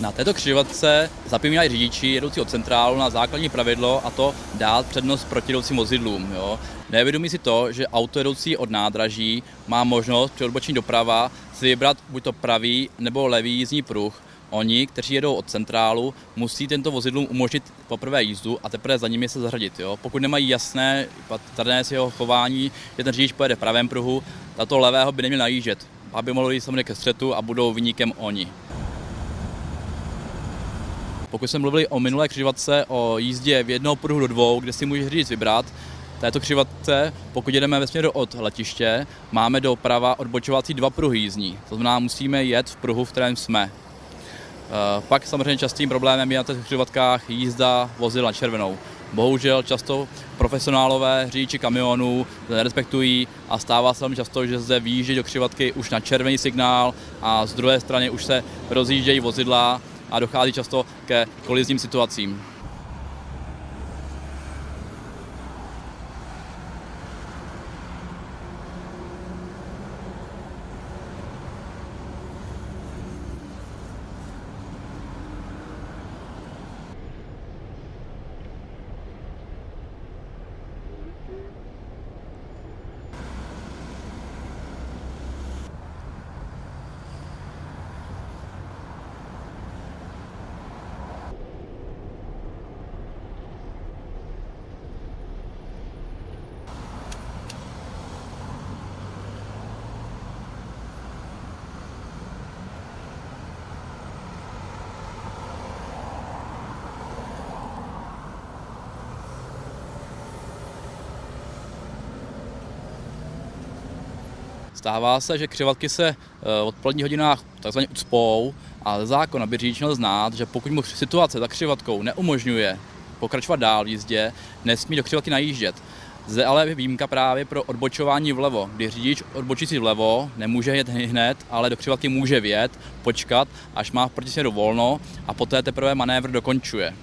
Na této křižovatce zapomínají řidiči jedoucí od centrálu na základní pravidlo a to dát přednost protijdoucím vozidlům. Jo. Nevědomí si to, že auto jedoucí od nádraží má možnost při odbočení doprava si vybrat buď to pravý nebo levý jízdní pruh. Oni, kteří jedou od centrálu, musí tento vozidlům umožnit poprvé jízdu a teprve za nimi se zařadit. Jo. Pokud nemají jasné patrné z jeho chování, že ten řidič pojede v pravém pruhu, tato levého by neměl najíždět, aby mohlo jít samozřejmě ke střetu a budou vyníkem oni. Pokud jsme mluvili o minulé křižovatce, o jízdě v jednoho pruhu do dvou, kde si může řidič vybrat, této křižovatce, pokud jedeme ve směru od letiště, máme doprava odbočovací dva pruhy jízdní. To znamená, musíme jet v pruhu, v kterém jsme. Eh, pak samozřejmě častým problémem je na těch křižovatkách jízda vozidla na červenou. Bohužel často profesionálové řidiči kamionů nerespektují a stává se velmi často, že zde výjíždějí do křižovatky už na červený signál a z druhé strany už se rozjíždějí vozidla a dochází často ke kolizním situacím. Stává se, že křivatky se v odpoledních hodinách takzvaně ucpou a ze zákona by řidič měl znát, že pokud mu situace za křivatkou neumožňuje pokračovat dál v jízdě, nesmí do křivatky najíždět. Zde ale je výjimka právě pro odbočování vlevo, kdy řidič odbočící vlevo nemůže jet hned, ale do křivatky může vjet, počkat, až má v protisměru volno a poté teprve manévr dokončuje.